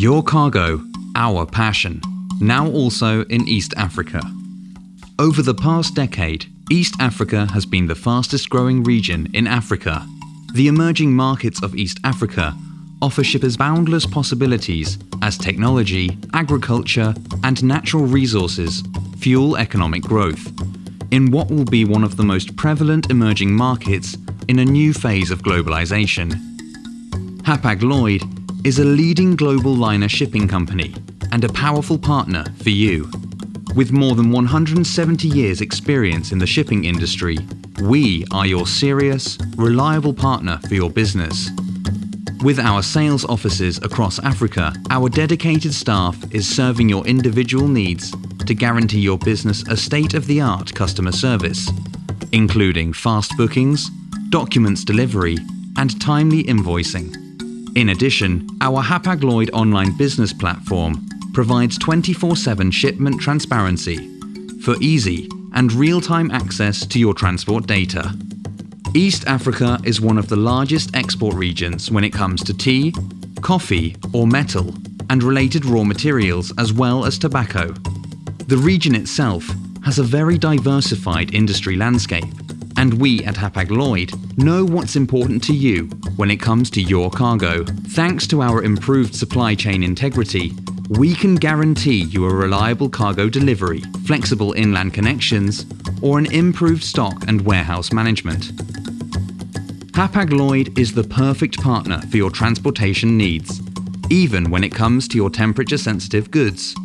Your cargo, our passion, now also in East Africa. Over the past decade, East Africa has been the fastest growing region in Africa. The emerging markets of East Africa offer shippers boundless possibilities as technology, agriculture, and natural resources fuel economic growth in what will be one of the most prevalent emerging markets in a new phase of globalization. Hapag-Lloyd is a leading global liner shipping company and a powerful partner for you. With more than 170 years experience in the shipping industry, we are your serious, reliable partner for your business. With our sales offices across Africa, our dedicated staff is serving your individual needs to guarantee your business a state-of-the-art customer service, including fast bookings, documents delivery, and timely invoicing. In addition, our Hapag-Lloyd online business platform provides 24-7 shipment transparency for easy and real-time access to your transport data. East Africa is one of the largest export regions when it comes to tea, coffee or metal and related raw materials as well as tobacco. The region itself has a very diversified industry landscape and we at Hapag-Lloyd know what's important to you when it comes to your cargo. Thanks to our improved supply chain integrity, we can guarantee you a reliable cargo delivery, flexible inland connections, or an improved stock and warehouse management. Hapag-Lloyd is the perfect partner for your transportation needs, even when it comes to your temperature-sensitive goods.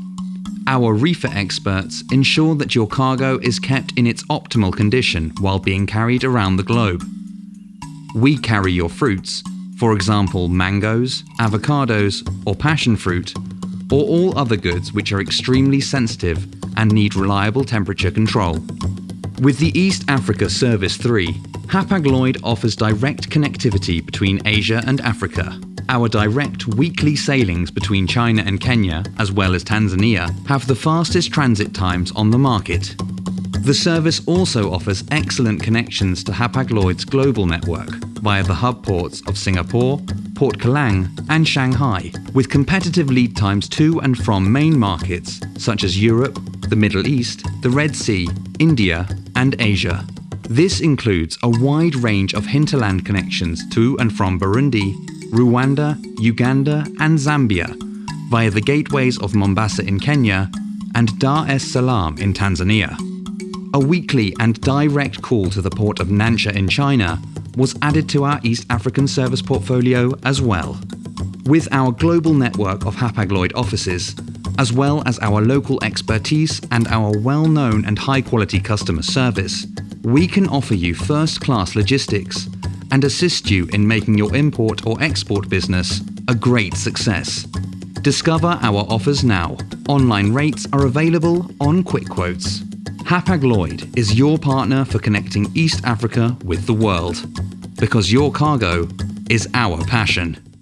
Our reefer experts ensure that your cargo is kept in its optimal condition while being carried around the globe. We carry your fruits, for example mangoes, avocados or passion fruit, or all other goods which are extremely sensitive and need reliable temperature control. With the East Africa Service 3, Hapag-Lloyd offers direct connectivity between Asia and Africa. Our direct weekly sailings between China and Kenya, as well as Tanzania, have the fastest transit times on the market. The service also offers excellent connections to Hapag-Lloyd's global network via the hub ports of Singapore, Port Kelang and Shanghai, with competitive lead times to and from main markets such as Europe, the Middle East, the Red Sea, India and Asia. This includes a wide range of hinterland connections to and from Burundi, Rwanda, Uganda and Zambia via the gateways of Mombasa in Kenya and Dar es Salaam in Tanzania. A weekly and direct call to the port of Nansha in China was added to our East African service portfolio as well. With our global network of Hapag-Lloyd offices, as well as our local expertise and our well-known and high-quality customer service, we can offer you first-class logistics and assist you in making your import or export business a great success. Discover our offers now. Online rates are available on Quick Quotes. Hapag-Lloyd is your partner for connecting East Africa with the world. Because your cargo is our passion.